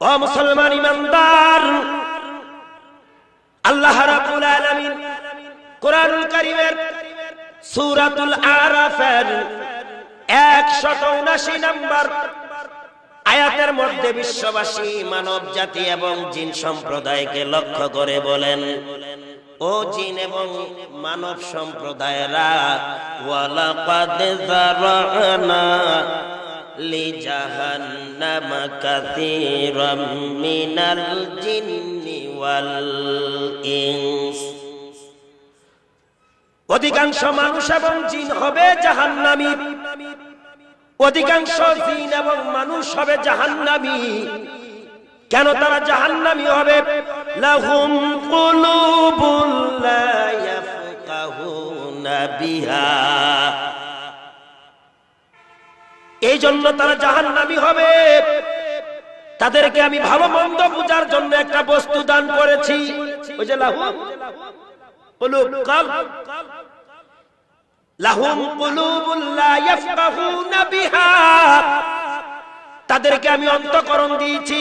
ও মুসলমান ইমানদার, আল্লাহ রাব্বুল আলামিন কোরআনুল কারীমের সূরাতুল আরাফের 179 নম্বর আয়াতের মধ্যে বিশ্ববাসী মানব জাতি এবং জিন সম্প্রদায়কে লক্ষ্য করে বলেন, ও জিন এবং মানব সম্প্রদায়েরা, ওয়ালাকাদ যারানা কাসীরাম মিনাল জিন্নি ওয়াল ইনস। অধিকাংশ মানুষ এবং জিন হবে জাহান্নামী। অধিকাংশ জিন এবং মানুষ হবে জাহান্নামী। কেন তারা জাহান্নামী হবে? লাহুম কুলুবুল লা ইয়াফকাহুনা বিহা। এই জন্য তারা জাহান্নামী হবে। তাদেরকে আমি ভালো মন্দ বুঝার জন্য একটা বস্তু দান করেছি। তাদেরকে আমি অন্তকরণ দিয়েছি,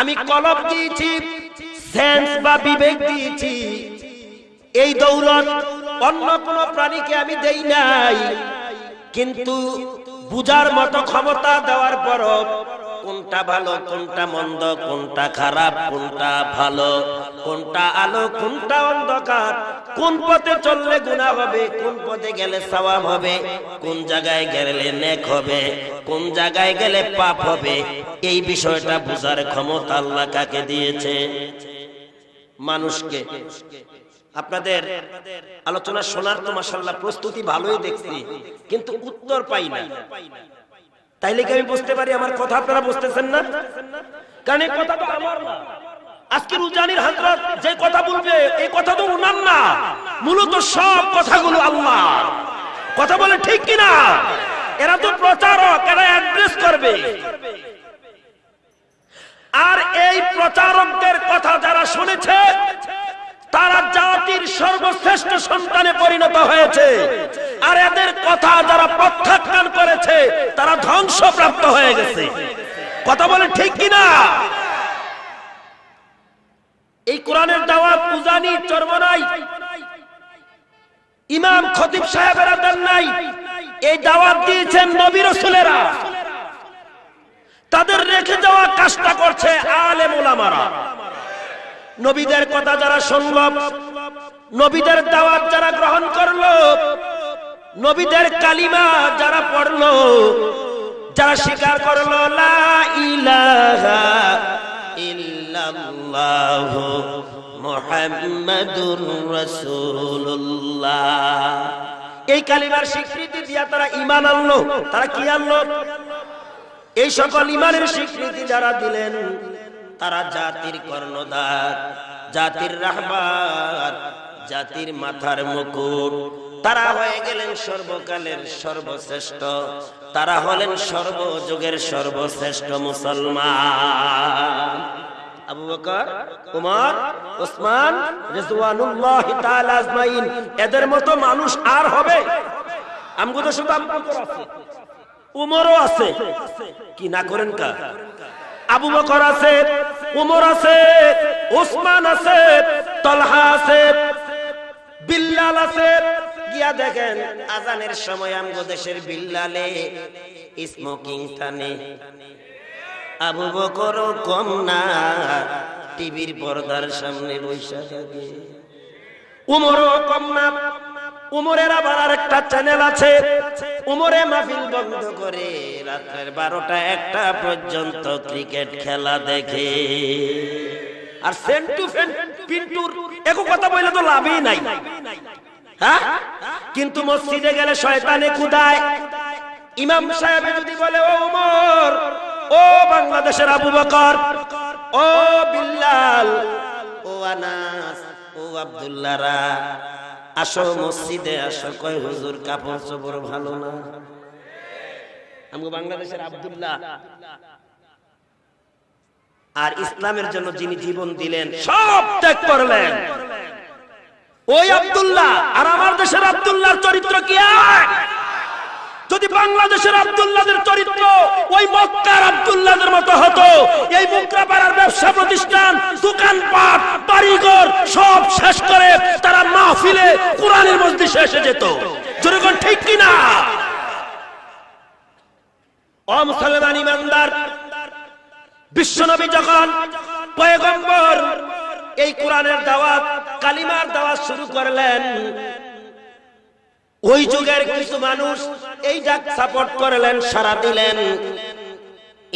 আমি কলব দিয়েছি বা বিবেক দিয়েছি। এই দৌলত অন্য কোন প্রাণীকে আমি দেই নাই। কিন্তু বুজার মতো ক্ষমতা দেওয়ার পরও কোনটা ভালো, কোনটা মন্দ, কোনটা খারাপ, কোনটা ভালো, কোনটা আলো, কোনটা অন্ধকার, কোন পথে চললে গুনাহ হবে, কোন পথে গেলে সওয়াব হবে, কোন জায়গায় গেলে নেক হবে, কোন জায়গায় গেলে পাপ হবে, এই বিষয়টা বুঝার ক্ষমতা আল্লাহ কাকে দিয়েছে? মানুষকে আপনাদের আলোচনা শোনার তো মাসাল্লাহ প্রস্তুতি ভালোই দেখছি, কিন্তু উত্তর পাই না। তাইলে কি আমি বুঝতে পারি আমার কথা আপনারা বুঝতেছেন না? এই কথা তো আমার না। আজকের উজানির হাজরত, যে কথা বলবে, এই কথা তো উনার না। মূলত সব কথাগুলো আল্লাহ। কথা বলে ঠিক কিনা? এরা তো প্রচারক, এরা অ্যাড্রেস করবে। আর এই প্রচারকদের কথা যারা শুনেছে তারা জাতির সর্বশ্রেষ্ঠ সন্তানে পরিণত হয়েছে। আর এদের কথা যারা প্রত্যাখ্যান করেছে, তারা ধ্বংসপ্রাপ্ত হয়ে গেছে। কথা বলে ঠিক কিনা? এই কোরআনের দাওয়াত উজানি চর্বনাই ইমাম খতিব সাহেবেরা দেন নাই। এই দাওয়াত দিয়েছেন নবী রসুলেরা। তাদের রেখে যাওয়া কাজটা করছে আলে ওলামারা নবীদের কথা যারা শুনল, নবীদের দাওয়াত যারা গ্রহণ করল, নবীদের কালিমা যারা পড়ল, যারা স্বীকার করল, লা ইলাহা এই কালিমার স্বীকৃতি দিয়া তারা ঈমান আনলো। তারা কি আনলো? এই সকল ইমানের স্বীকৃতি যারা দিলেন তারা জাতির কর্ণধার, জাতির রাহবার, জাতির মাথার মুকুট। তারা হয়ে গেলেন সর্বকালের সর্বশ্রেষ্ঠ। তারা হলেন সর্বযুগের সর্বশ্রেষ্ঠ মুসলমান। আবু বকর, উমর ওসমান রিজওয়ানুল্লাহ তাআলা আজমাইন, এদের মতো মানুষ আর হবে? আমগো তো শুধু আছে। উমরও আছে। কি না করেন কা আবু বকর আছে, উমর আছে ওসমান আছে, তলহা আছে, বিল্লাল আছে। গিয়া দেখেন, আজানের সময় আমগো দেশের বিল্লালে স্মোকিং টানে। আবু বকর কম না, টিভির পর্দার সামনে বৈশা থাকে। উমরও কম না। উমরের আবার আরেকটা চ্যানেল আছে। উমরে মাহফিল বন্ধ করে রাতের বারোটা একটা পর্যন্ত ক্রিকেট খেলা দেখে। আর সেন্টু পিন্টুর কথা বললে তো লাভই নাই। হ্যাঁ? কিন্তু মসজিদে গেলে শয়তানে কুদায়। ইমাম সাহেব যদি বলে, ও উমর, ও বাংলাদেশের আবু বকর, ও বিল্লাল, ও আনাস, ও আব্দুল্লাহরা আসো মসজিদে আসো। কয় হুজুর কাপড় চোপড় ভালো না? আমি বাংলাদেশের আবদুল্লাহ। আর ইসলামের জন্য যিনি জীবন দিলেন সব ত্যাগ করলেন। ওই আবদুল্লাহ আর আমার দেশের আবদুল্লাহর চরিত্র কি এক? যদি বাংলাদেশের আব্দুল্লাদের চরিত্র ওই মক্কার আব্দুল্লাদের মতো হতো, এই মুকরা পাড়ার ব্যবসা প্রতিষ্ঠান, দোকানপাট, বাড়িঘর সব শেষ করে তারা মাহফিলে কোরআনের মসজিদে এসে যেত। জনগণ ঠিক কিনা ও মুসলমান ইমানদার, বিশ্বনবী যখন পয়গম্বর এই কোরআনের দাওয়াত, কালিমার দাওয়াত শুরু করলেন ওই যুগের কিছু মানুষ এই ডাক সাপোর্ট করলেন সারা দিলেন,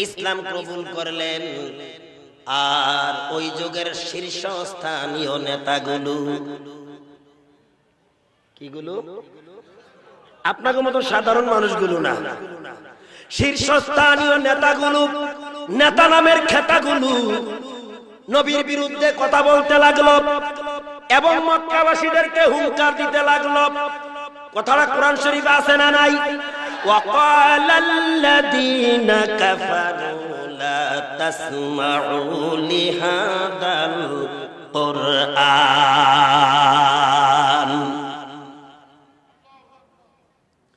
ইসলাম কবুল করলেন। আর ওই যুগের শীর্ষস্থানীয় নেতাগুলো, কিগুলো? আপনাকে মতো সাধারণ মানুষগুলো না। শীর্ষস্থানীয় নেতাগুলো, নেতা নামের খেতাগুলো নবীর বিরুদ্ধে কথা বলতে লাগল এবং মক্কাবাসীদেরকে হুঙ্কার দিতে লাগল। কথাটা কোরআন শরীফ আছে না নাই وقال الذين كفروا لا تسمعوا لهذا القرآن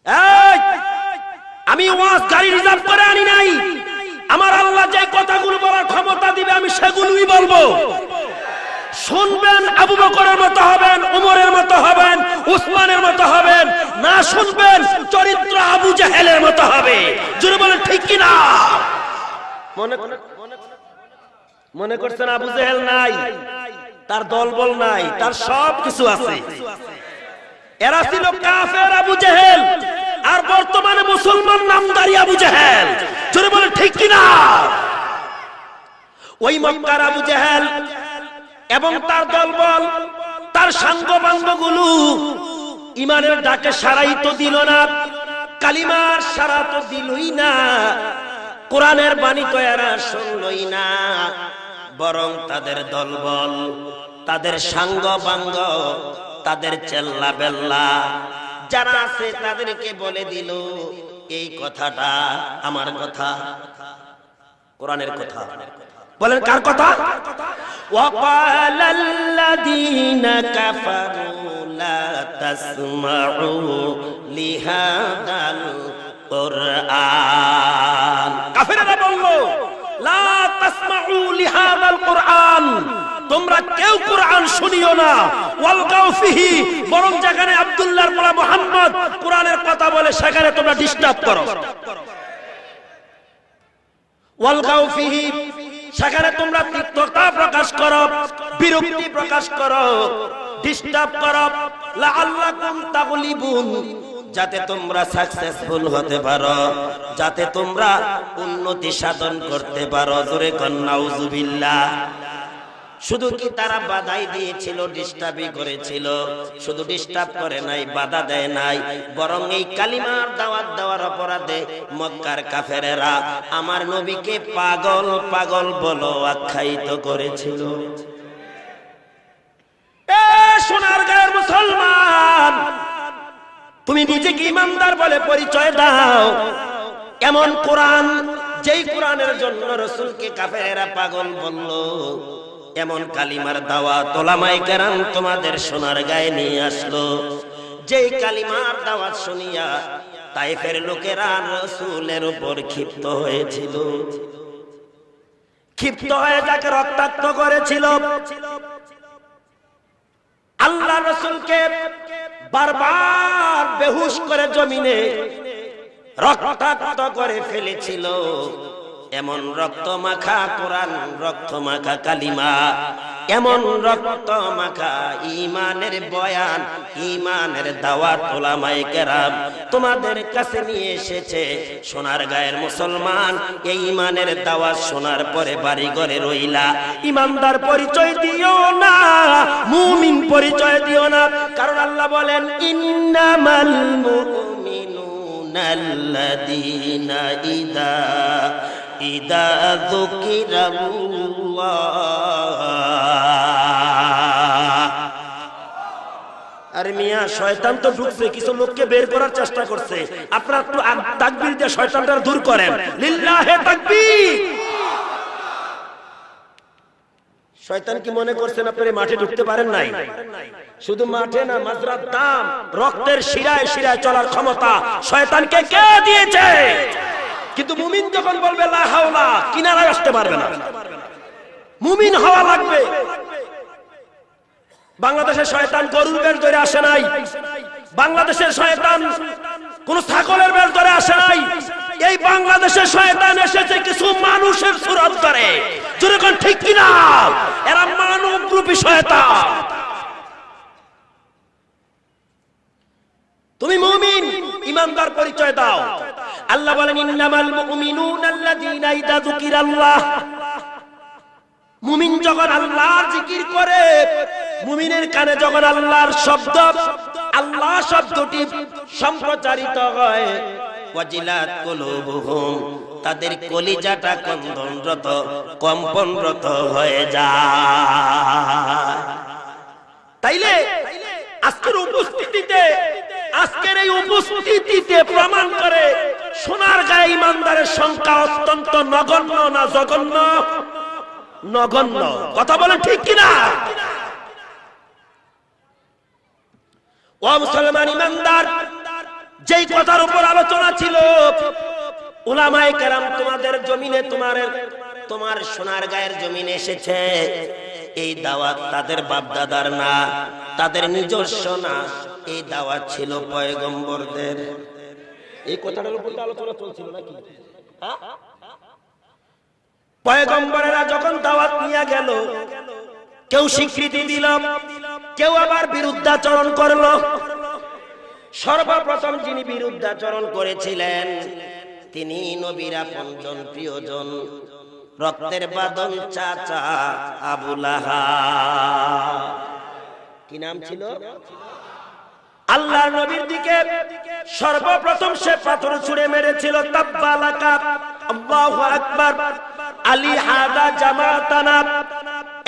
এই আমি ওয়াজ গাড়ি রিজার্ভ করে আনি নাই আমার আল্লাহ যে কথাগুলো বলার ক্ষমতা দিবে আমি সেগুলোই বলবো শুনবেন আবু বকরের মতো হবেন, উমরের মতো হবেন, উসমানের মতো হবেন। না শুনবেন, চরিত্র আবু জাহেলের মতো হবে। জোরে বলেন, ঠিক কি না মনে মনে করছেন আবু জাহেল নাই, তার দলবল নাই, তার সব কিছু আছে। এরা ছিল কাফের আবু জাহেল, আর বর্তমানে মুসলমান নামদারি আবু জাহেল। জোরে বলে ঠিক কিনা? ওই মক্কার আবু জাহেল এবং তার দলবল, তার সাঙ্গগুলো ইমানের ডাকে সারাই তো দিল না, কালিমার সারা তো দিলই না, কোরআনের বাণী তো এরা শুনলই না, বরং তাদের দলবল, তাদের সাঙ্গ বাঙ্গ তাদের চেল্লা বেল্লা যারা আছে তাদেরকে বলে দিল, এই কথাটা আমার কথা, কোরআনের কথা। বলেন কার কথা وقال الذين كفروا لا تسمعوا لهذا القرآن কাফেররা বলল লা তাসমাউ লিহাদাল কোরআন তোমরা কেউ কোরআন শুনিও না ওয়ালগাও ফিহি বরং যেখানে আব্দুল্লাহর পোলা মুহাম্মদ কোরআনের কথা বলে সেখানে তোমরা ডিস্টার্ব করো ওয়ালগাও ফিহি সেখানে তোমরা তিক্ততা প্রকাশ করো, বিরক্তি প্রকাশ করো ডিস্টার্ব করো। লাআল্লাকুম তাগলিবুন, যাতে তোমরা সাকসেসফুল হতে পারো, যাতে তোমরা উন্নতি সাধন করতে পারো। জোরে কন্নাউজুবিল্লাহ শুধু কি তারা বাধাই দিয়েছিল ডিস্টার্বই করেছিল? শুধু ডিস্টার্ব করে নাই, বাধা দেয় নাই। বরং এই কালিমার দাওয়াত দেওয়ার অপরাধে মক্কার কাফেরেরা আমার নবীকে পাগল পাগল বলো আখ্যায়িত করেছিল। সোনার গায়ের মুসলমান, তুমি নিজেকে ইমানদার বলে পরিচয় দাও। এমন কোরআন, যেই কোরআনের জন্য রসুলকে কাফেরেরা পাগল বলল এমন কালিমার দাওয়া তোলামাই কেরাম তোমাদের সোনার গায়ে নিয়ে আসলো। যেই কালিমার দাওয়াত শুনিয়া তাইফের লোকেরা রসুলের উপর ক্ষিপ্ত হয়েছিল। ক্ষিপ্ত হয়ে যাকে রক্তাক্ত করেছিল। আল্লাহ রসুলকে বারবার বেহুশ করে জমিনে রক্তাক্ত করে ফেলেছিল। এমন রক্ত মাখা কোরআন রক্ত মাখা কালিমা, এমন রক্ত মাখা ইমানের বয়ান ইমানের দাওয়াত ওলামায়ে কেরাম তোমাদের কাছে নিয়ে এসেছে। সোনার গায়ের মুসলমান, এই ইমানের দাওয়াত শোনার পরে বাড়ি ঘরে রইলা। ইমানদার পরিচয় দিও না, মুমিন পরিচয় দিও না। কারণ আল্লাহ বলেন, ইন্নামাল মুমিনুনা আল্লাযীনা ইদা আর মিয়া, শয়তান তো ঢুকছে, কিছু লোককে বের করার চেষ্টা করছে। আপনারা একটু তাকবীর দিয়ে শয়তানটা দূর করেন। লিল্লাহে তাকবীর। শয়তান কি মনে করছেন আপনারা মাঠে ঢুকতে পারেন নাই? শুধু মাঠে না মাজরার দাম, রক্তের শিরায় শিরায় চলার ক্ষমতা শয়তানকে কে দিয়েছে? কিন্তু মুমিন যখন বলবে, লা হাওলা কিনারায় আসতে পারবে না। মুমিন হওয়া লাগবে। বাংলাদেশের শয়তান গরুর বেশ ধরে আসে নাই। বাংলাদেশের শয়তান কোন ছাগলের বেশ ধরে আসে নাই। এই বাংলাদেশের শয়তান এসেছে কিছু মানুষের সুরত করে। যেরকম ঠিক কিনা? এরা মানব রূপী শয়তান। তুমি মুমিন, ইমানদার পরিচয় দাও। আল্লাহ বলেন, ইন্নামাল মুমিনুন আল্লাযীনা ইযা যুকিরাল্লাহ। মুমিন যখন আল্লাহর জিকির করে, মুমিনের কানে যখন আল্লাহর শব্দ, আল্লাহ শব্দটি সম্প্রচারিত হয়, ওয়াজিলাত কুলুবুহুম, তাদের কলিজাটা কন্দনরত, কম্পনরত হয়ে যায়। তাইলে আজকের উপস্থিতিতে, আজকের এই উপস্থিতিতে প্রমাণ করে সোনার গায়ে ইমানদারের সংখ্যা অত্যন্ত নগণ্য না জঘন্য? নগণ্য। কথা বলেন ঠিক কিনা? ও মুসলমান ইমানদার, যেই কথার উপর আলোচনা ছিল, উলামায়ে কেরাম তোমাদের জমিনে তোমার তোমার সোনার গায়ের জমিনে এসেছে। এই দাওয়াত তাদের বাপদাদার না তাদের নিজস্ব না। এই দাওয়াত ছিল পয়গম্বরদের। এই কথাটার উপর আলোচনা চলছিল নাকি? হ্যাঁ? পয়গম্বরেরা যখন দাওয়াত নিয়ে গেল কেউ স্বীকৃতি দিল কেউ আবার বিরুদ্ধাচরণ করল। সর্বপ্রথম যিনি বিরুদ্ধাচরণ করেছিলেন তিনি নবীরা আপনজন প্রিয়জন। রক্তের বাদন চাচা আবুলাহা কি নাম ছিল? আল্লাহ নবীর দিকে সর্বপ্রথম সে পাথর ছুঁড়ে মেরেছিল তাব্বালাকা আল্লাহু আকবার। আলী হাদা জামাতানা।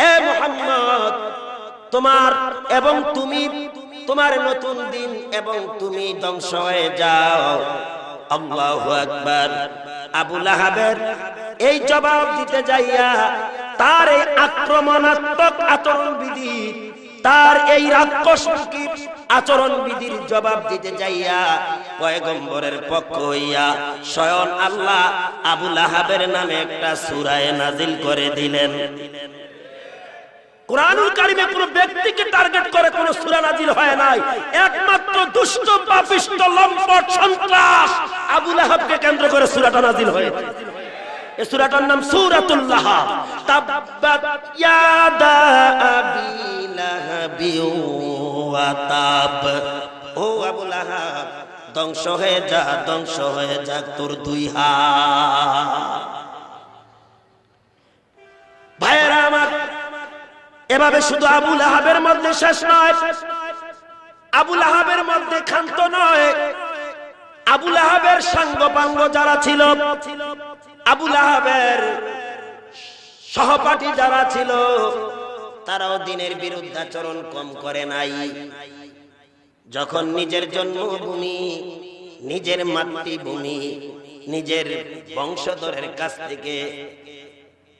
এ মুহাম্মদ, তোমার এবং তুমি, তোমার নতুন দিন এবং তুমি ধ্বংস হয়ে যাও। আল্লাহু আকবার। আবু লাহাবের এই জবাব দিতে যাইয়া তার এই আক্রমণাত্মক আচরণ বিধি তার এই রাক্ষসমুখী আচরণ বিধির জবাব দিতে যাইয়া পয়গম্বরের পক্ষ হইয়া স্বয়ং আল্লাহ আবু লাহাবের নামে একটা সুরায় নাজিল করে দিলেন। ব্যক্তিকে টার্গেট করে কোন সূরা নাজিল হয় নাই। একমাত্র দুষ্ট সন্ত্রাস আবু লাহাবকে কেন্দ্র করে সূরাটা নাজিল হয়েছে। এই সূরাটার নাম সূরাতুল লাহাব তাব্বাত ইয়াদা আবি লাহাবি ওয়া তাব। ও আবু লাহাব, ধ্বংস হয়ে যা, ধ্বংস হয়ে তোর দুই হাত। ভাইয়েরা আমার, এভাবে শুধু আবুল আহাবের মধ্যে শেষ নয় আবুল আহাবের মধ্যে ক্ষান্ত নয় আবুল আহাবের সাঙ্গ পাঙ্গ যারা ছিল আবুল আহাবের সহপাঠী যারা ছিল, তারাও দিনের বিরুদ্ধাচরণ কম করে নাই। যখন নিজের জন্মভূমি, নিজের মাতৃভূমি, নিজের বংশধরের কাছ থেকে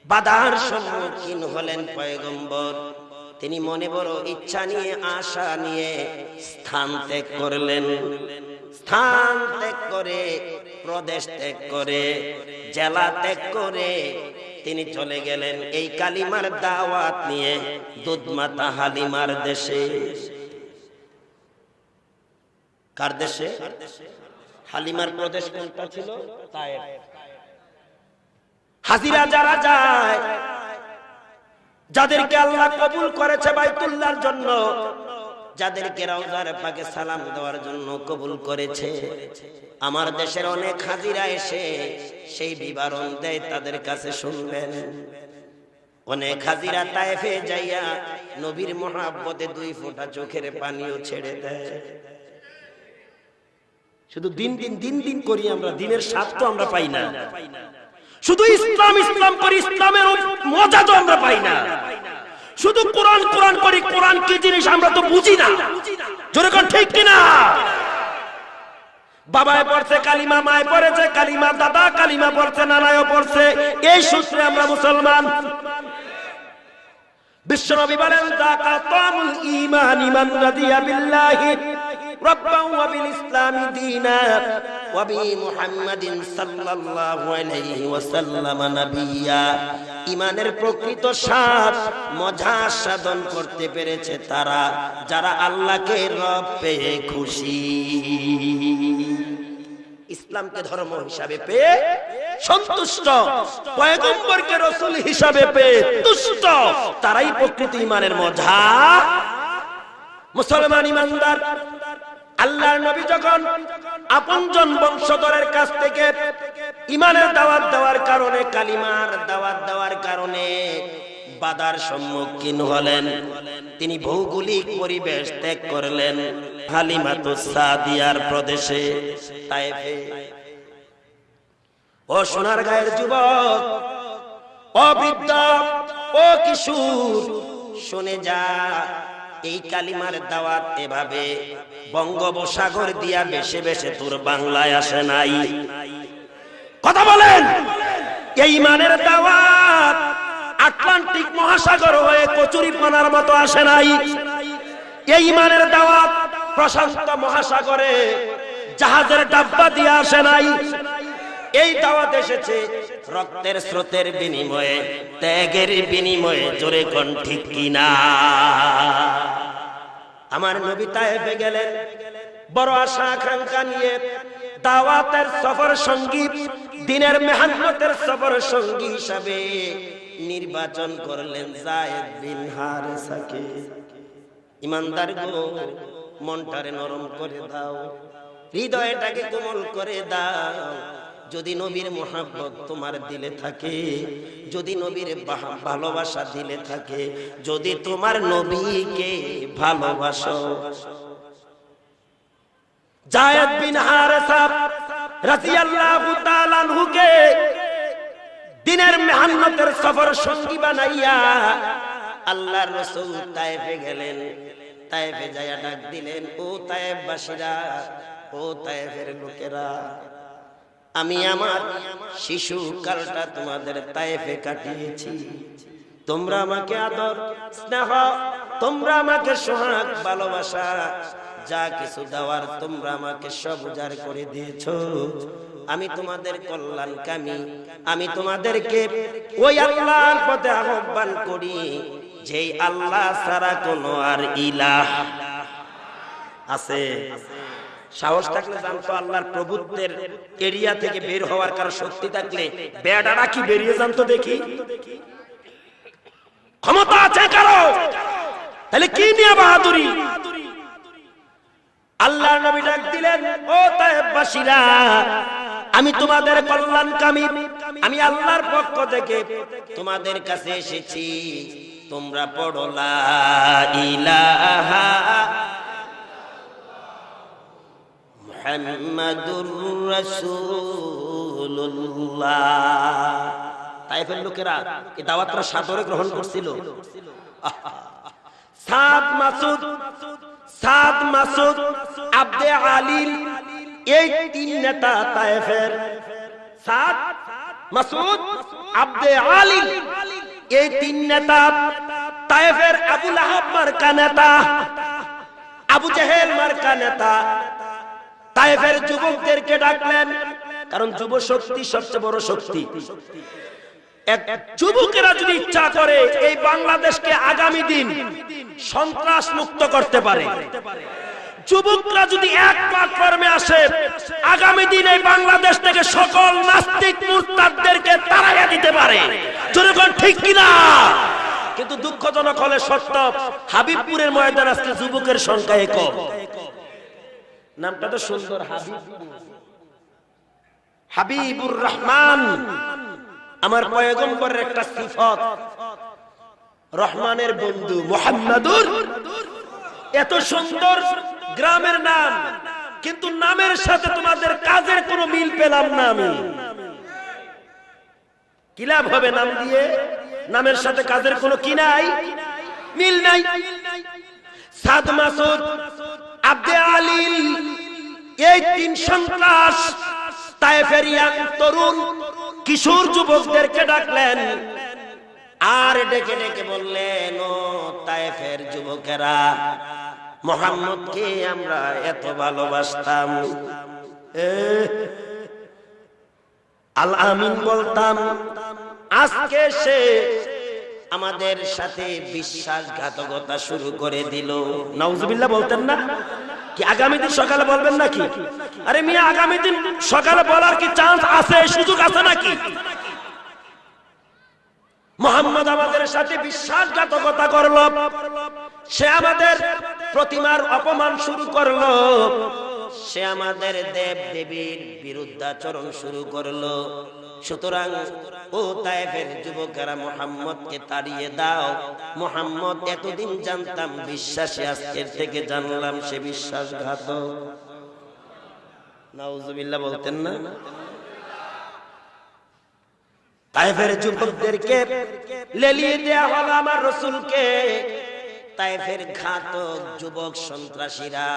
বাধার সম্মুখীন হলেন পয়গম্বর, তিনি মনে বড় ইচ্ছা নিয়ে, আশা নিয়ে স্থান ত্যাগ করলেন। স্থান ত্যাগ করে, প্রদেশ ত্যাগ করে, জেলা ত্যাগ করে তিনি চলে গেলেন এই কালিমার দাওয়াত নিয়ে দুধমাতা হালিমার দেশে। কার দেশে? হালিমার প্রদেশ কোনটা ছিল? হাজিরা যারা যায়, যাদেরকে আল্লাহ কবুল করেছে বাইতুল্লাহর জন্য যাদেরকে রওজার পাকে সালাম দেওয়ার জন্য কবুল করেছে। আমার দেশের অনেক হাজিরা এসে সেই বিবরণ দেয়, তাদের কাছে শুনবেন। অনেক হাজিরা তায়েফে যাইয়া নবীর মহাব্বতে দুই ফোঁটা চোখের পানিও ছেড়ে দেয়। শুধু দিন দিন দিন দিন করি আমরা, দিনের স্বাদ তো আমরা পাই না। শুধু ইসলাম ইসলাম করি, ইসলামের মজা তো আমরা পাই না। শুধু কোরআন কোরআন করি, কোরআন কি জিনিস আমরা তো বুঝি না। জোরে কোন, ঠিক কিনা? বাবায় পড়ছে, কালিমা মায় পড়েছে, কালিমা দাদা, কালিমা পড়ছে, নানায়ও পড়ছে। এই সূত্রে আমরা মুসলমান। বিশ্বনবী বলেন যাকা কাতামুল ঈমান ইমান রাদিয়া বিল্লাহি। দীনা ওয়া বি মুহাম্মাদিন সাল্লাল্লাহু আলাইহি ওয়াসাল্লাম নাবিয়্যা ইমানের প্রকৃত স্বাদ মজা সাধন করতে পেরেছে তারা, যারা আল্লাহকে রব পেয়ে খুশি। ইসলামকে ধর্ম হিসাবে পেয়ে সন্তুষ্ট, পয়গম্বরকে রসুল হিসাবে পেয়ে তুষ্ট, তারাই প্রকৃতি ইমানের মজা। মুসলমান ইমানদার আল্লাহর নবী যখন আপনজন বংশধরের কাছ থেকে ইমানের দাওয়াত দেওয়ার কারণে, কালিমার দাওয়াত দেওয়ার কারণে বাধার সম্মুখীন হলেন। তিনি ভৌগোলিক পরিবেশ ত্যাগ করলেন হালিমাতু সাদিয়ার প্রদেশে তায়েফে ও সোনার গায়ের যুবক ও বৃদ্ধ ও কিশোর, শুনে যা। এই কালিমার দাওয়াত এভাবে বঙ্গোপসাগর দিয়া বেশে বেশে তোর বাংলায় আসে নাই। কথা বলেন। এই মানের দাওয়াত আটলান্টিক মহাসাগর হয়ে কচুরিপানার মতো আসে নাই। এই মানের দাওয়াত প্রশান্ত মহাসাগরে জাহাজের ডাব্বা দিয়ে আসে নাই। এই দাওয়াত এসেছে রক্তের স্রোতের বিনিময়ে, ত্যাগের বিনিময়ে, জোরে কোন ঠিক কিনা? আমার নবী তায়েফে গেলেন, বড় আশা আকাঙ্ক্ষা নিয়ে দাওয়াতের সফর সঙ্গী, দিনের মেহান্নতের সফর সঙ্গী হিসাবে নির্বাচন করলেন জায়েদ বিন হারেসাকে। ইমানদার গো, মনটারে নরম করে দাও, হৃদয়টাকে কোমল করে দাও যদি নবীর মোহাব্বত তোমার দিলে থাকে, যদি নবীর ভালোবাসা দিলে থাকে, যদি তোমার নবীকে ভালোবাসো। জায়েদ বিন হারেসা রাদিয়াল্লাহু তাআলা আনহুকে দিনের মেহান্নতের সফর সঙ্গী বানাইয়া আল্লাহর রাসূল তায়েফে গেলেন। তায়েফে ডাক দিলেন, ও তায়েফবাসীরা, ও তায়েফের লোকেরা আমি আমার শিশু কালটা তোমাদের তায়েফে কাটিয়েছি। তোমরা আমাকে আদর স্নেহ তোমরা আমাকে সোহাগ ভালোবাসা যা কিছু দেওয়ার তোমরা আমাকে সব উজাড় করে দিয়েছ। আমি তোমাদের কল্যাণকামী আমি তোমাদেরকে ওই আল্লাহর পথে আহ্বান করি যেই আল্লাহ ছাড়া কোনো আর ইলাহ আছে। সাহস থাকলে জানতো আল্লাহর প্রভুত্বের এরিয়া থেকে বের হওয়ার কারও শক্তি থাকলে বেড়ারা কি বেরিয়ে জানতো দেখি। ক্ষমতা আছে কারও? তাহলে কি নিয়ে বাহাদুরি? আল্লাহ নবী ডাক দিলেন, ও তায়েববাসীরা, আমি তোমাদের কল্যাণকামী, আমি আল্লাহর পক্ষ থেকে তোমাদের কাছে এসেছি। তোমরা পড়ো লা ইলাহা মুহাম্মাদুর রাসূলুল্লাহ। তাইফের লোকেরা এই দাওয়াতটা সাদরে গ্রহণ করছিল। সাদ মাসুদ সাদ মাসুদ, আব্দে আলিল, এই তিন নেতা তায়েফের সাদ মাসুদ, আব্দে আলিল, এই তিন নেতা তায়েফের আবুল আহাব মার্কা নেতা, আবু জেহেল মার্কা নেতা তায়েফের যুবকদেরকে ডাকলেন, কারণ যুব শক্তি সবচেয়ে বড় শক্তি। যুবকেরা যদি ইচ্ছা করে এই বাংলাদেশকে আগামী দিন সন্ত্রাস মুক্ত করতে পারে, যুবকরা যদি এক প্ল্যাটফর্মে আসে, আগামী দিন এই বাংলাদেশ থেকে সকল নাস্তিক মুরতাদদেরকে তাড়াইয়া দিতে পারে। জনগণ ঠিক কিনা? কিন্তু দুঃখজনক হলে সত্য, হাবিবপুরের ময়দান আজকে যুবকের সংখ্যা কম নামটা তো সুন্দর হাবিব। হাবিবুর রহমান। আমার পয়গম্বরের একটা সিফত। রহমানের বন্ধু মোহাম্মদুর। এত সুন্দর গ্রামের নাম কিন্তু নামের সাথে তোমাদের কাজের কোনো মিল পেলাম না আমি। কি লাভ হবে নাম দিয়ে? নামের সাথে কাজের কোনো কি নাই? মিল নাই। সাদ মাসুদ আব্দে আলিল, এই তিন সন্ত্রাস তায়েফের ইয়াং তরুণ কিশোর যুবকদেরকে ডাকলেন। আর ডেকে ডেকে বললেন, ও তায়েফের যুবকেরা, মোহাম্মদকে আমরা এত ভালোবাসতাম। আল আমিন বলতাম, আজকে সে আমাদের সাথে বিশ্বাসঘাতকতা শুরু করে দিল। নাউজুবিল্লাহ বলতেন না? কি আগামী দিন সকালে বলবেন নাকি? আরে মিয়া, আগামী দিন সকালে বলার কি চান্স আছে, সুযোগ আছে নাকি? মোহাম্মদ আমাদের সাথে বিশ্বাসঘাতকতা করল। সে আমাদের প্রতিমার অপমান শুরু করল। সে আমাদের দেব দেবীর বিরুদ্ধাচরণ শুরু করল। সুতরাং, ও তাইফের যুবকেরা মোহাম্মদকে তাড়িয়ে দাও। মোহাম্মদ, এতদিন জানতাম বিশ্বাসী আজকের থেকে জানলাম সে বিশ্বাসঘাত নাউজুবিল্লাহ বলতেন না? তাইফের যুবকদেরকে লেলিয়ে হলো আমার রসুলকে। তাইফের ঘাতক যুবক সন্ত্রাসীরা,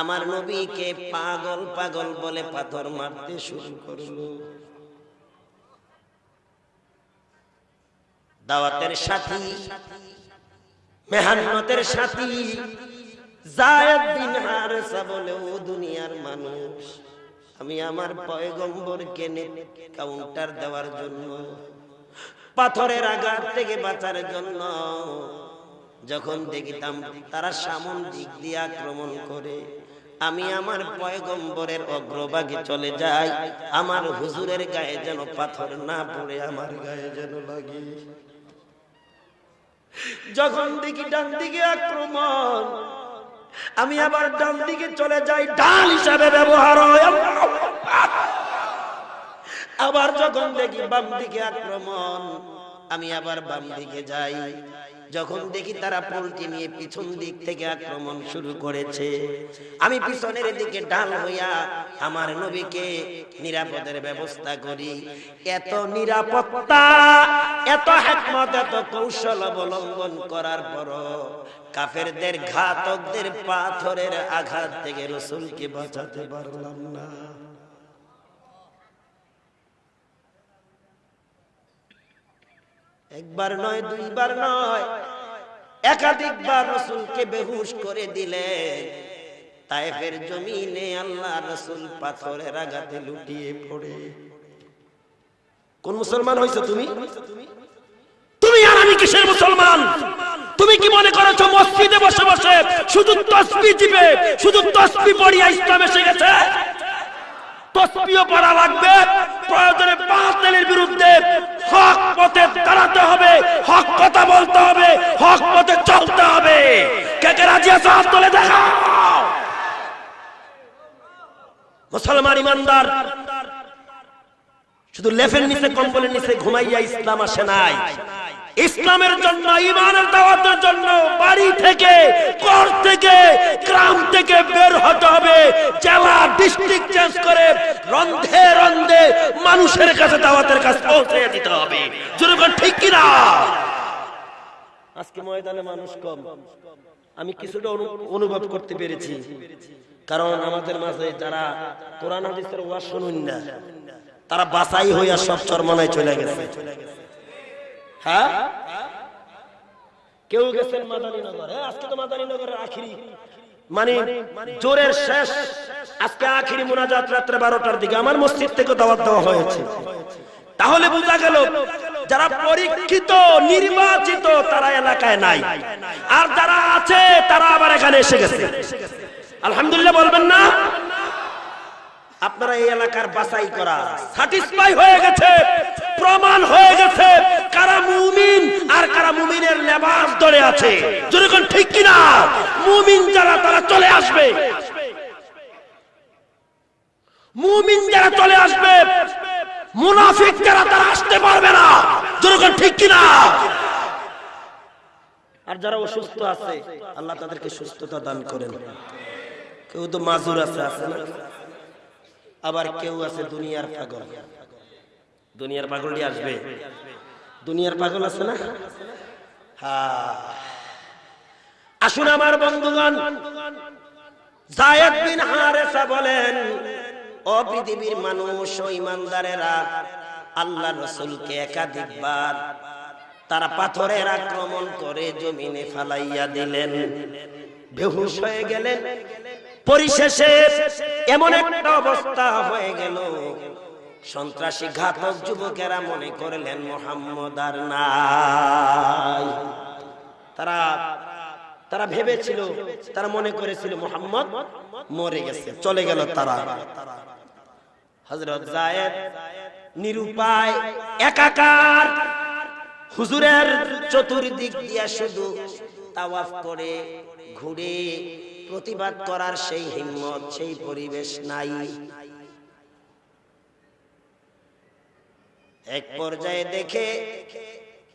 আমার নবীকে পাগল পাগল বলে পাথর মারতে শুরু করল। দাওয়াতের সাথী, মেহান্নতের সাথী, জায়েদ বিন হারেসা ও দুনিয়ার মানুষ। আমি আমার পয়গম্বরকে কাউন্টার দেওয়ার জন্য, পাথরের আঘাত থেকে বাঁচার জন্য যখন দেখিতাম তারা সামন দিক দিয়ে আক্রমণ করে, আমি আমার পয়গম্বরের অগ্রভাগে চলে যাই, আমার হুজুরের গায়ে যেন পাথর না পড়ে, আমার গায়ে যেন লাগে। যখন দেখি ডান দিকে আক্রমণ, আমি আবার ডান দিকে চলে যাই, ডাল হিসাবে ব্যবহার হয়। আবার যখন দেখি বাম দিকে আক্রমণ, আমি আবার বাম দিকে যাই। যখন দেখি তারা পোলট্রি নিয়ে পিছন দিক থেকে আক্রমণ শুরু করেছে, আমি পিছনের দিকে ডাল হইয়া আমার নবীকে নিরাপদের ব্যবস্থা করি। এত নিরাপত্তা, এত হেকমত, এত কৌশল অবলম্বন করার পর কাফেরদের ঘাতকদের পাথরের আঘাত থেকে রসুলকে বাঁচাতে পারলাম না। একবার নয়, দুইবার নয়। একাধিকবার রসুলকে বেহুশ করে দিলেন। তাইফের জমিনে আল্লাহ রসুল পাথরের আঘাতে লুটিয়ে পড়ে। কোন মুসলমান হয়েছে তুমি? তুমি আর আমি কিসের মুসলমান? তুমি কি মনে করেছ মসজিদে বসে বসে শুধু তসবি দিবে শুধু তসবি পড়িয়া ইসলাম এসে গেছে? কথা বলতে হবে পথে হবে। কে মুসলমান ইমানদার, শুধু লেফের নিচে, কম্বলের নিচে ঘুমাইয়া ইসলাম আসে নাই। ইসলামের জন্য, ইমানের দাওয়াতের জন্য বাড়ি থেকে কর থেকে, গ্রাম থেকে বের হতে হবে। জেলা ডিস্ট্রিক্ট চেঞ্জ করে রন্ধে রন্ধে মানুষের কাছে দাওয়াতের কাছে পৌঁছে দিতে হবে। জনগণ ঠিক কিনা? আজকে ময়দানে মানুষ কম। আমি কিছুটা অনুভব করতে পেরেছি। কারণ আমাদের মাঝে যারা কোরআন, হাদিসের ওয়াজ শুনুন না, তারা বাসাই হইয়া সব চরমনায় চলে গেছে। হ্যাঁ? কেউ গেছেন আজকে তো আখিরি। মানে জোরের শেষ, আজকে আখিরি মোনাজাত রাত্রে বারোটার দিকে আমার মসজিদ থেকে দাওয়াত দেওয়া হয়েছে। তাহলে বোঝা গেল, যারা পরীক্ষিত, নির্বাচিত, তারা এলাকায় নাই। আর যারা আছে, তারা আবার এখানে এসে গেছে। আলহামদুলিল্লাহ বলবেন না? আপনারা এই এলাকার বাছাই করা। স্যাটিসফাই হয়ে গেছে প্রমাণ হয়ে গেছে কারা মুমিন আর কারা মুমিনের লেবাস ধরে আছে। যেরকম ঠিক কিনা? মুমিন যারা তারা চলে আসবে। মুমিন যারা চলে আসবে মুনাফিক যারা তারা আসতে পারবে না। যেরকম ঠিক কিনা? আর যারা অসুস্থ আছে আল্লাহ তাদেরকে সুস্থতা দান করেন। কেউ তো মাজুর আছে আছে না? আবার কেউ আছে দুনিয়ার পাগল। দুনিয়ার পাগলটি আসবে। দুনিয়ার পাগল আছে না? আসুন আমার বন্ধুগণ হারেসা বলেন ও পৃথিবীর মানুষ, ও ইমানদারেরা, আল্লাহ রসুলকে একাধিকবার তারা পাথরের আক্রমণ করে জমিনে ফালাইয়া দিলেন। বেহুশ হয়ে গেলেন। পরিশেষে এমন একটা অবস্থা হয়ে গেল। সন্ত্রাসী ঘাতক যুবকেরা মনে করলেন মোহাম্মদ আর নাই। তারা তারা ভেবেছিল তারা মনে করেছিল মোহাম্মদ মরে গেছে চলে গেল তারা। হজরত জায়েদ নিরুপায় একাকার হুজুরের চতুর্দিক দিয়া শুধু তাওয়াফ করে ঘুরে প্রতিবাদ করার সেই হিম্মত, সেই পরিবেশ নাই। এক পর্যায়ে দেখে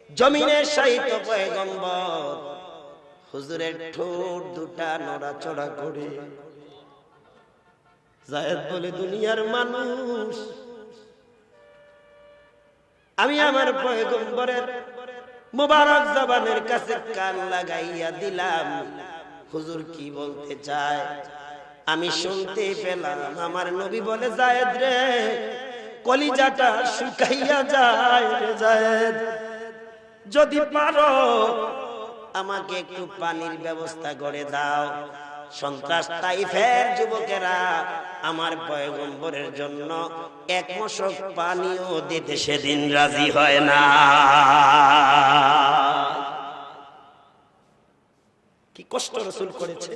জমিনের সাহিত্য পয়গম্বর হুজুরের ঠোঁট দুটা নড়াচড়া করে। জায়েদ বলে, দুনিয়ার মানুষ, আমি আমার পয়গম্বরের মোবারক জবানের কাছে কান লাগাইয়া দিলাম। হুজুর কি বলতে চায়? আমি শুনতে পেলাম, আমার নবী বলে, জায়েদ রে, কলিজাটা শুকাইয়া যায় রে যদি পারো, আমাকে একটু পানির ব্যবস্থা করে দাও। সন্ত্রাস তাইফের যুবকেরা আমার পয়গম্বরের জন্য এক মশক পানিও দিতে সেদিন রাজি হয় না। কি কষ্ট রসুল করেছে?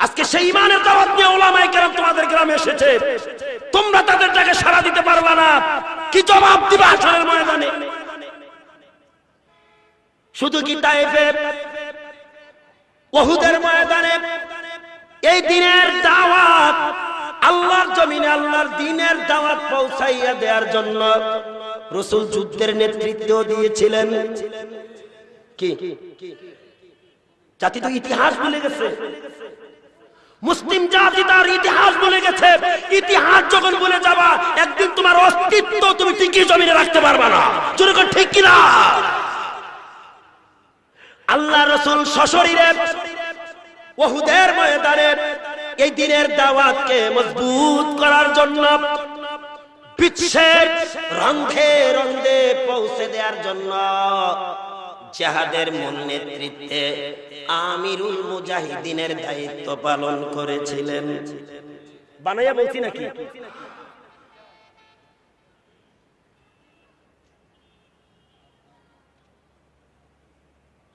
আজকে সেই ইমানের দাওয়াত নিয়ে ওলামায়ে কেরাম তোমাদের গ্রামে এসেছে। তোমরা তাদের ডাকে সাড়া দিতে পারবা না। কি জবাব দিবা আসরের ময়দানে? শুধু কি তাইফে? ওহুদের ময়দানে এই দিনের দাওয়াত আল্লাহর জমিনে আল্লাহর দিনের দাওয়াত পৌঁছাইয়া দেওয়ার জন্য রসুল যুদ্ধের নেতৃত্ব দিয়েছিলেন। কি? জাতি তো ইতিহাস ভুলে গেছে। মুসলিম জাতি তার ইতিহাস ভুলে গেছে। ইতিহাস যখন ভুলে যাবা, একদিন তোমার অস্তিত্ব তুমি টিকিয়ে জমিনে রাখতে পারবা না। যেরকম ঠিক কিনা? আল্লাহ রসুল সশরীরে, ওহুদের ময়দানে এই দিনের দাওয়াতকে মজবুত করার জন্য বিশ্বের রন্ধে রন্ধে পৌঁছে দেওয়ার জন্য জাহাদের মূল নেতৃত্বে আমিরুল মুজাহিদিনের দায়িত্ব পালন করেছিলেন। বানাইয়া বলছি নাকি?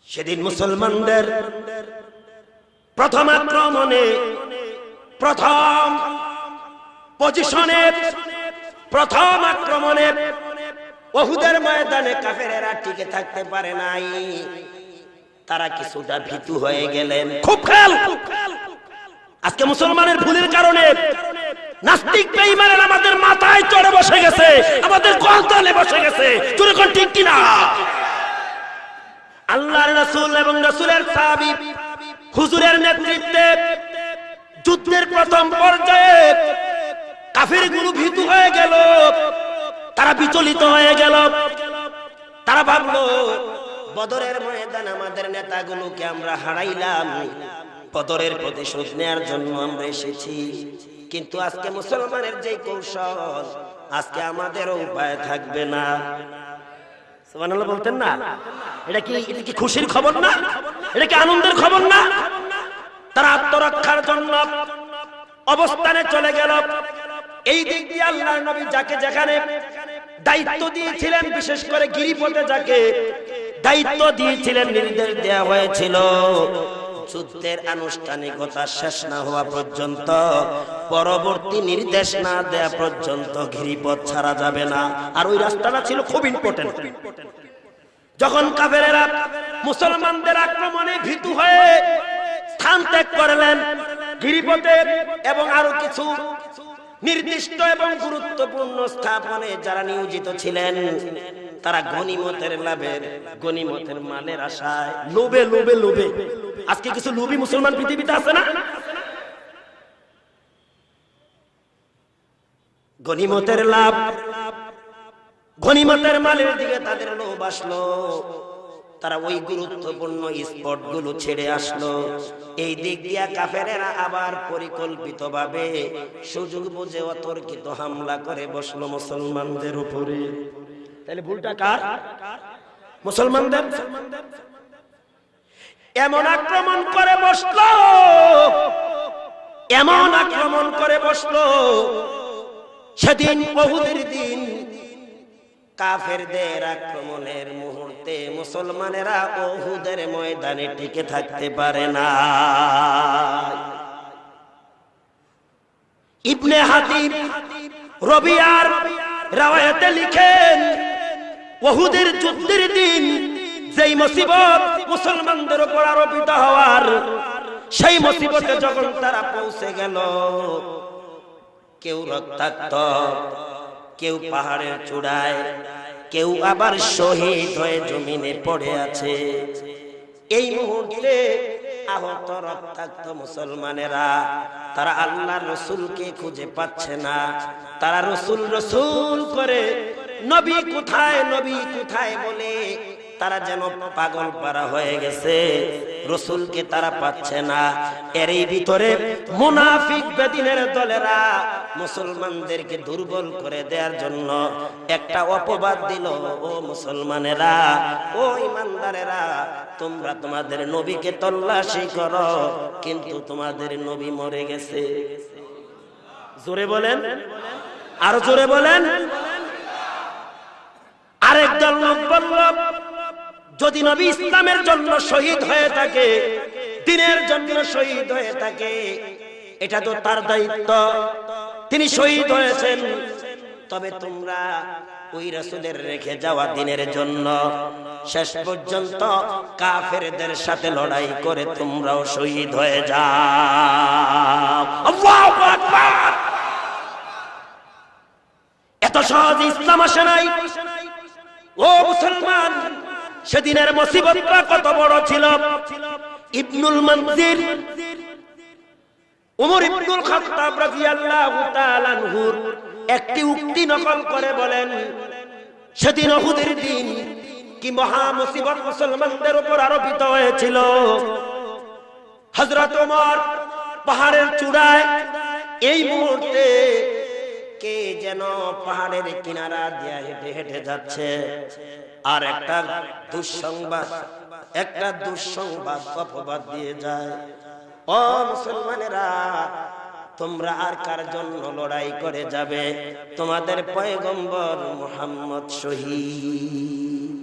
সেদিন মুসলমানদের প্রথম আক্রমণে প্রথম পজিশনে প্রথম আক্রমণে ওহুদের ময়দানে কাফেরেরা টিকে থাকতে পারে নাই। তারা কিছুটা ভীতু হয়ে গেলেন। খুব খেয়াল। আজকে মুসলমানের ভুলের কারণে নাস্তিক বেঈমানের আমাদের মাথায় চড়ে বসে গেছে, আমাদের বসে গেছে। কোন ঠিক কিনা? আল্লাহর রাসূল এবং রাসূলের সাহাবী হুজুরের নেতৃত্বে যুদ্ধের প্রথম পর্যায়ে ভীতু হয়ে গেল। তারা বিচলিত হয়ে গেল। তারা ভাবলো, বদরের ময়দান আমাদের নেতাগুলোকে আমরা হারাইলাম। বদরের প্রতিশোধ নেয়ার জন্য আমরা এসেছি। কিন্তু আজকে মুসলমানের যে কৌশল, আজকে আমাদেরও উপায় থাকবে না। বলতেন না? এটা কি এটা কি খুশির খবর না? এটা কি আনন্দের খবর না? তারা আত্মরক্ষার জন্য অবস্থানে চলে গেল। এই দিক দিয়ে আল্লাহ নবী যাকে যেখানে দায়িত্ব দিয়েছিলেন, বিশেষ করে গিরিপথে যাকে দায়িত্ব দিয়েছিলেন, নির্দেশ দেওয়া হয়েছিল। যুদ্ধের আনুষ্ঠানিকতা শেষ না হওয়া পর্যন্ত, পরবর্তী নির্দেশ না দেয়া পর্যন্ত গিরিপথ ছাড়া যাবে না। আর ওই রাস্তাটা ছিল খুব ইম্পর্টেন্ট যখন কাফেরেরা মুসলমানদের আক্রমণে ভীতু হয়ে স্থান ত্যাগ করলেন, গিরিপথে এবং আরও কিছু নির্দিষ্ট এবং গুরুত্বপূর্ণ স্থাপনে যারা নিয়োজিত ছিলেন, তারা গনিমতের লাভের গনিমতের মালের আশায় লোভে লোভে লোভে। আজকে কিছু লোভী মুসলমান পৃথিবীতে আছে না? গনিমতের লাভ গনিমতের মালের দিকে তাদের লোভ আসলো। তারা ওই গুরুত্বপূর্ণ স্পটগুলো ছেড়ে আসলো। এই দিক দিয়া কাফেরেরা আবার পরিকল্পিত ভাবে সুযোগ বুঝে অতর্কিত হামলা করে বসল মুসলমানদের উপরে। তাহলে ভুলটা কার? মুসলমানদের? এমন আক্রমণ করে বসল। এমন আক্রমণ করে বসল। সেদিন বহুদের দিন কাফেরদের আক্রমণের মুহূর্তে মুসলমানেরা ওহুদের ময়দানে টিকে থাকতে পারে না। ইবনে হাতিব রবিয়ার রাওয়ায়াতে লিখেন ওহুদের যুদ্ধের দিন যেই মুসিবত মুসলমানদের উপর আরোপিত হওয়ার, সেই মুসিবতে যখন তারা পৌঁছে গেল, কেউ রক্তাক্ত, কেউ পাহাড়ের চূড়ায় কেউ আবার শহীদ হয়ে জমিনে পড়ে আছে। এই মুহূর্তে আহত, রক্তাক্ত মুসলমানেরা, তারা আল্লাহ রসুলকে খুঁজে পাচ্ছে না। তারা রসুল রসুল করে, নবী কোথায় নবী কোথায় বলে তারা যেন পাগল পারা হয়ে গেছে। রসুলকে তারা পাচ্ছে না। এরই ভিতরে মুনাফিক বেদিনের দলেরা মুসলমানদেরকে দুর্বল করে দেওয়ার জন্য একটা অপবাদ দিল, ও মুসলমানেরা, ও ইমানদারেরা, তোমরা তোমাদের নবীকে তল্লাশি করো, কিন্তু তোমাদের নবী মরে গেছে। জোরে বলেন? আরও জোরে বলেন? আরেক দল লোক বলল, যদি নবী ইসলামের জন্য শহীদ হয়ে থাকে, দিনের জন্য শহীদ হয়ে থাকে, এটা তো তার দায়িত্ব। তিনি শহীদ হয়েছেন। তবে তোমরা ওই রাসূলের রেখে যাওয়া দিনের জন্য শেষ পর্যন্ত কাফেরদের সাথে লড়াই করে তোমরাও শহীদ হয়ে যাও। এত সহজ ইসলাম আসে নাই। ও মুসলমান সেদিনের মুসিবতটা কত বড় ছিল। ইবনুল মনজির উমর ইবনুল খাত্তাব রাদিয়াল্লাহু তাআলা আনহুর একটি উক্তি নকল করে বলেন, সেদিন উহুদের দিন কি মহা মুসিবত মুসলমানদের উপর আরোপিত হয়েছিল? হযরত ওমর পাহাড়ের চূড়ায়, এই মুহূর্তে কে যেন পাহাড়ের কিনারা দিয়ে হেঁটে হেঁটে যাচ্ছে? আর একটা দুঃসংবাদ একটা দুঃসংবাদ অপবাদ দিয়ে যায়। ও মুসলমানেরা, তোমরা আর কার জন্য লড়াই করে যাবে? তোমাদের পয়গম্বর মোহাম্মদ শহীদ।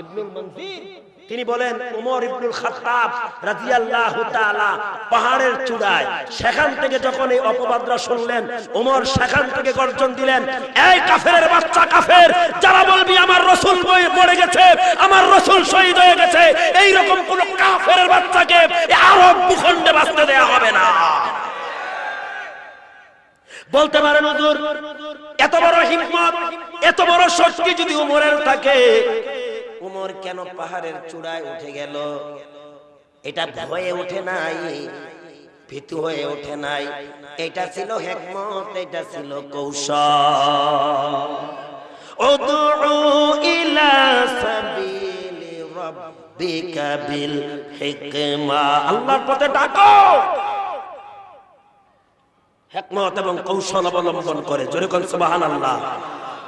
ইবনুল মনজির তিনি বলেন, উমর ইবনুল খাত্তাব রাদিয়াল্লাহু তাআলা পাহাড়ের চূড়ায়, সেখান থেকে যখন এই অপবাদরা শুনলেন, উমর সেখান থেকে গর্জন দিলেন, এই কাফেরের বাচ্চা কাফের, যারা বলবি আমার রাসূল মরে গেছে, আমার রাসূল শহীদ হয়ে গেছে এই রকম কোন কাফেরের বাচ্চাকে আরব ভূখণ্ডে বাঁচতে দেয়া হবে না। বলতে পারেন, হুজুর, এত বড় হিকমত এত বড় শক্তি যদি উমরের থাকে উমর কেন পাহাড়ের চূড়ায় উঠে গেল? এটা ভয়ে ওঠে নাই ভীতু হয়ে ওঠে নাই। এটা ছিল হেকমত এটা ছিল কৌশল। উদউ ইলা সাবিলি রাব্বিকা বিল হিকমা। আল্লাহর পথে ডাকো। হেকমত এবং কৌশল অবলম্বন করে। জোরে কোন সুবহানাল্লাহ।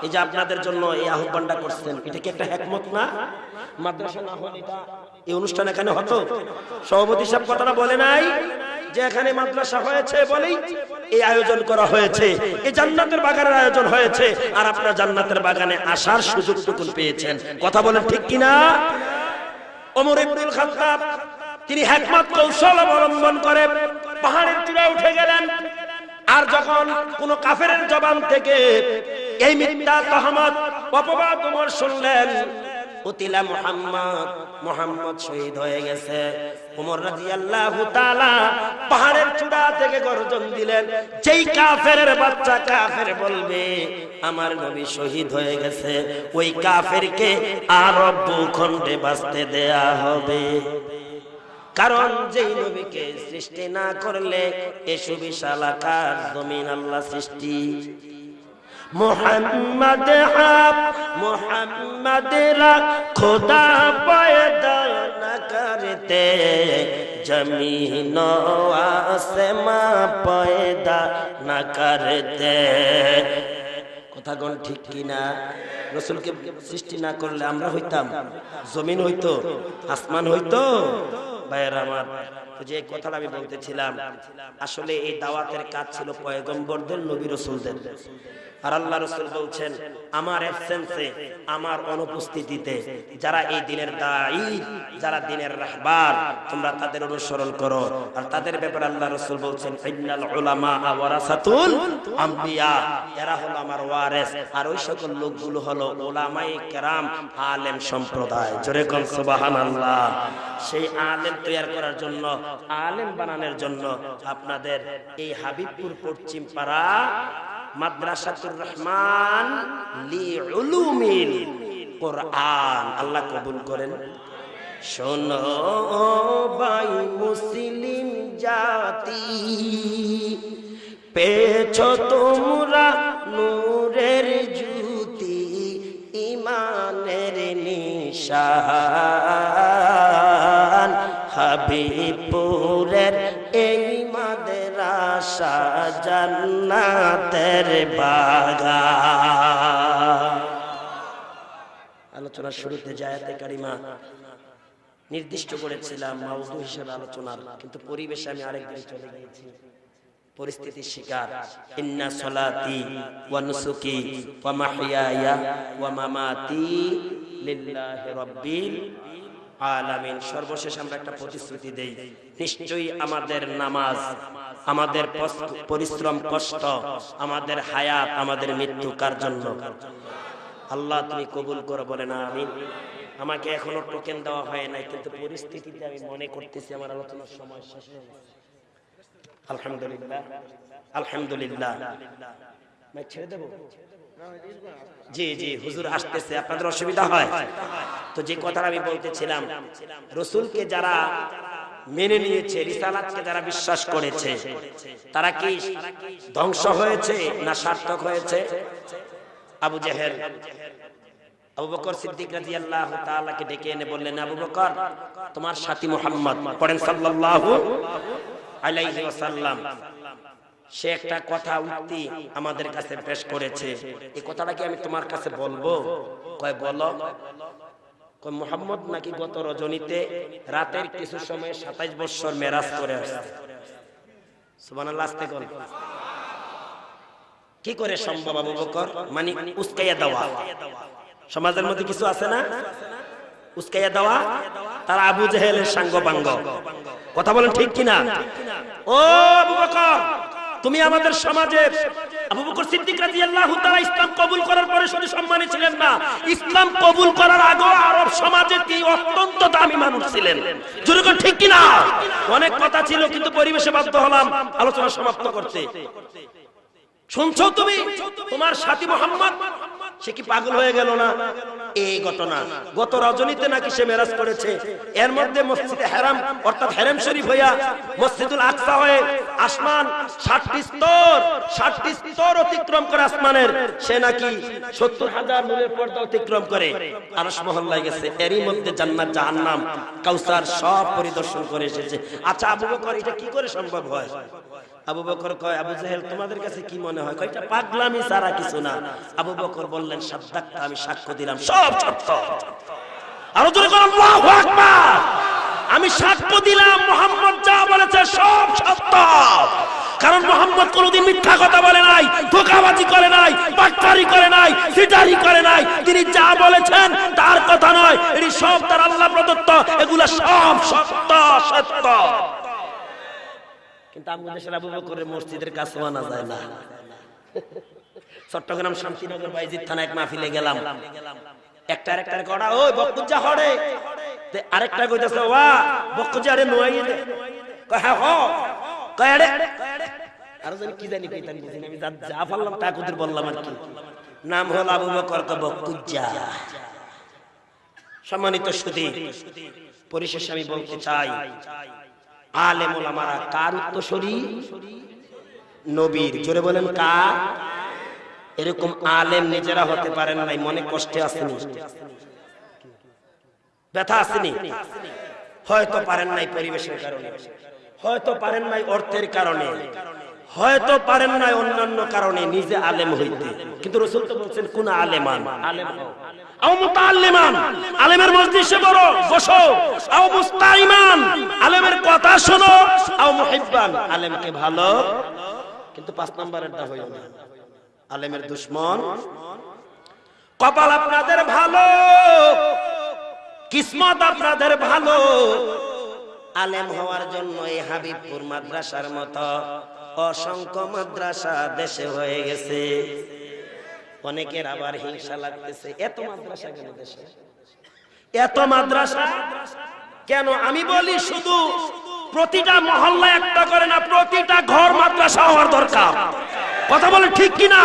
এই যে আপনাদের জন্য এই আহ্বানটা করছেন, এটা কি একটা হেকমত না? মাদ্রাসা না হলে এটা এই অনুষ্ঠান এখানে হতো? সভাপতি সাহেব কথাটা বলে নাই, যে এখানে মাদ্রাসা হয়েছে বলেই এই আয়োজন করা হয়েছে, এই জান্নাতের বাগানের আয়োজন হয়েছে, আর আপনারা জান্নাতের বাগানে আসার সুযোগ সুযোগটুকু পেয়েছেন। কথা বলেন ঠিক কিনা? ওমর ইবনুল খাত্তাব, তিনি হেকমত কৌশল অবলম্বন করে, পাহাড়ের চূড়ায় উঠে গেলেন। আর যখন কোন কাফের জবান থেকে এই মিথ্যা তহমত, অপবাদ উমর শুনলেন মুহাম্মদ শহীদ হয়ে গেছে। পাহাড়ের চূড়া থেকে গর্জন দিলেন, যেই বাচ্চা বলবে, আমার নবী শহীদ হয়ে গেছে। ওই কাফেরকে আরব ভূখণ্ডে বাঁচতে দেয়া হবে। কারণ যেই নবীকে সৃষ্টি না করলে এ সুবিশাল আকার জমিন আল্লাহ সৃষ্টি। মোহাম্মদ আপ মোহাম্মদ রা খোদা পয়দা না করতে। জমিন আসমা পয়দা না করতে। কথাগণ ঠিক কিনা? রসুলকে সৃষ্টি না করলে আমরা হইতাম? জমিন হইতো আসমান হইতো ভাইয়ের আমার যে কথাটা আমি বলতেছিলাম আসলে এই দাওয়াতের কাজ ছিল পয়গম্বরদের নবী রসুলদের। আর আল্লাহ রসুল বলছেন, আমার অ্যাবসেন্সে আমার অনুপস্থিতিতে যারা এই দিনের দায়ী, যারা দিনের রাহবার, তোমরা তাদের অনুসরণ করো। আর তাদের ব্যাপারে আল্লাহ রসুল বলছেন এরা হলো আমার আর ওই সকল লোকগুলো হলো ওলামাই কেরাম, আলেম সম্প্রদায়। জোরে সেই আলেম তৈরি করার জন্য, আলেম বানানোর জন্য আপনাদের এই হাবিবপুর পশ্চিম পাড়া মাদ্রাসাতুর রহমান লি উলুমিল কোরআন আল্লাহ কবুল করেন। শোনো বাই মুসলিম জাতি পেছ তোমরা নূরের জ্যোতি, ইমানের নিশান। হাবিবপুরের জান্নাতের বাগান। আলোচনার শুরুতে জায়াতে কারিমা নির্দিষ্ট করেছিলাম মাউদু হিসেবে আলোচনার, কিন্তু পরিবেশে আমি আরেক দিকে চলে গিয়েছি। পরিস্থিতির শিকার। সলাতি আলামিন, সর্বশেষ আমরা একটা প্রতিশ্রুতি দেই। নিশ্চয়ই আমাদের নামাজ, আমাদের পরিশ্রম কষ্ট, আমাদের হায়াত, আমাদের মৃত্যু কার জন্য? আল্লাহ তুমি কবুল করো, বলে না আমি আমাকে এখনও টোকেন দেওয়া হয় নাই, কিন্তু পরিস্থিতিতে আমি মনে করতেছি আমার আলোচনার সময় শেষ হয়ে। আলহামদুলিল্লাহ আলহামদুলিল্লাহ। ছেড়ে দেবো? জি জি, হুজুর আসতেছে, আপনাদের অসুবিধা হয়। তো যে কথাটা আমি বলতেছিলাম, রসুলকে যারা মেনে নিয়েছে, রিসালাতকে যারা বিশ্বাস করেছে, তারা কি ধ্বংস হয়েছে না সার্থক হয়েছে? আবু জেহেল, আবু বকর সিদ্দিক রাদিয়াল্লাহু তাআলাকে ডেকে এনে বললেন, আবু বকর, তোমার সাথী মুহাম্মদ, পড়েন সাল্লাল্লাহু আলাইহি ওয়াসাল্লাম সে একটা কথা উক্তি আমাদের কাছে পেশ করেছে। এই কথাটা কি আমি তোমার কাছে বলব? কয়, বলো। কয়, মুহাম্মদ নাকি গত রজনীতে রাতের কিছু সময় 27 বছর মেরাজ করে আসছে? কি করে সম্ভব, আবু বকর? মানে উস্কাইয়া দেওয়া। সমাজের মধ্যে কিছু আছে না? উস্কাইয়া দেওয়া? তারা আবু জেহেলের সাঙ্গ কথা বলেন ঠিক কিনা? ও আবু বকর! তুমি আমাদের সমাজে আবু বকর সিদ্দিক রাদিয়াল্লাহু তাআলা ইসলাম কবুল করার পরে শুধু সম্মানী ছিলেন না, ইসলাম কবুল করার আগে আরব সমাজে কি অত্যন্ত দামি মানুষ ছিলেন। জোরে ঠিক ঠিক কিনা? অনেক কথা ছিল, কিন্তু পরিবেশে বাধ্য হলাম, আলোচনা সমাপ্ত করতে। শুনছো তুমি? তোমার সাথী মোহাম্মদ সে কি পাগল হয়ে গেল না? এই ঘটনা। গত রজনীতে নাকি সে মেরাজ করেছে। এর মধ্যে মসজিদে হেরাম, অর্থাৎ হেরাম শরীফ হইয়া মসজিদুল আকসা হয়ে আসমান ষাটটি স্তর ষাটটি স্তর অতিক্রম করে আসমানের। সে নাকি সত্তর হাজার নূরের পর্দা অতিক্রম করে। আরস মহল্লায় গেছে। এরই মধ্যে জান্নাত, জাহান্নাম, কাউসার সব পরিদর্শন করে এসেছে। আচ্ছা আবু বকর, এটা কি করে সম্ভব হয়? আবু বকর কয় আবু জাহেল তোমাদের কাছে কি মনে হয়? কয়টা? পাগলামি সারা কিছু না। আবু বকর বললেন সাদ্দাকটা আমি সাক্ষ্য দিলাম। সব সত্য। আরও জোরে করে আল্লাহু আকবার! আমি সাক্ষ্য দিলাম মোহাম্মদ যা বলেছে সব সত্য। কারণ মোহাম্মদ কোনোদিন মিথ্যা কথা বলে নাই ধোকাবাজি করে নাই বাটপারি করে নাই সিটারি করে নাই। তিনি যা বলেছেন তার কথা নয় এটি সব তার আল্লাহ প্রদত্ত এগুলা সব সত্য সত্য। কিন্তু আমাদের আবু বকরের মসজিদের কাছে যায় না। চট্টগ্রাম শান্তিনগর বাইজিৎ থানা এক মাহফিলে গেলাম। একটা আরেকটা কড়া ওই বকুজা আরেকটা ওয়া বকুজা রে নোয়াই দে। কয় হ্যাঁ হ। কয়, আরে। আর জানি কি জানি আমি যা তা বললাম আর কি। নাম হল আবু বকর ক বকুজা সম্মানিত সুধী, পরিশেষে আমি বলতে চাই আলেম ওলামারা কার উত্তরসূরি? নবীর। জোরে বলেন কার? এরকম আলেম নিজেরা হতে পারেন নাই, মনে কষ্টে আসেনি। ব্যথা আসেনি? হয়তো পারেন নাই পরিবেশের কারণে। হয়তো পারেন নাই অর্থের কারণে। হয়তো পারেন না অন্যান্য কারণে নিজে আলেম হইতে। কিন্তু রসুল তো বলছেন, কোন আলেমান? আলেমের আলেমের কথা আলেমকে ভালো, কিন্তু পাঁচ না। আলেমের কপাল আপনাদের ভালো, কিসমত আপনাদের ভালো। আলেম হওয়ার জন্য এই হাবিবপুর মাদ্রাসার মতো অসংখ্য মাদ্রাসা দেশে হয়ে গেছে। অনেকের আবার হিংসা লাগতেছে, এত মাদ্রাসা কেন দেশে? এত মাদ্রাসা? কেন? আমি বলি শুধু প্রতিটা মহল্লা একটা করে না, প্রতিটা ঘর মাদ্রাসা হওয়ার দরকার। কথা বলে ঠিক কিনা?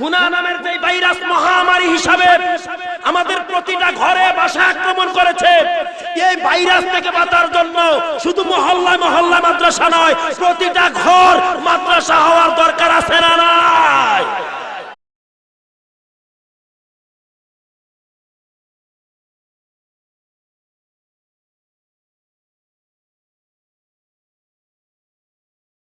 গুনা যে ভাইরাস মহামারী হিসাবে আমাদের প্রতিটা ঘরে বাসা আক্রমণ করেছে, এই ভাইরাস থেকে বাঁচার জন্য শুধু মহল্লায় মহল্লা মাদ্রাসা নয়, প্রতিটা ঘর মাদ্রাসা হওয়ার দরকার আছে না না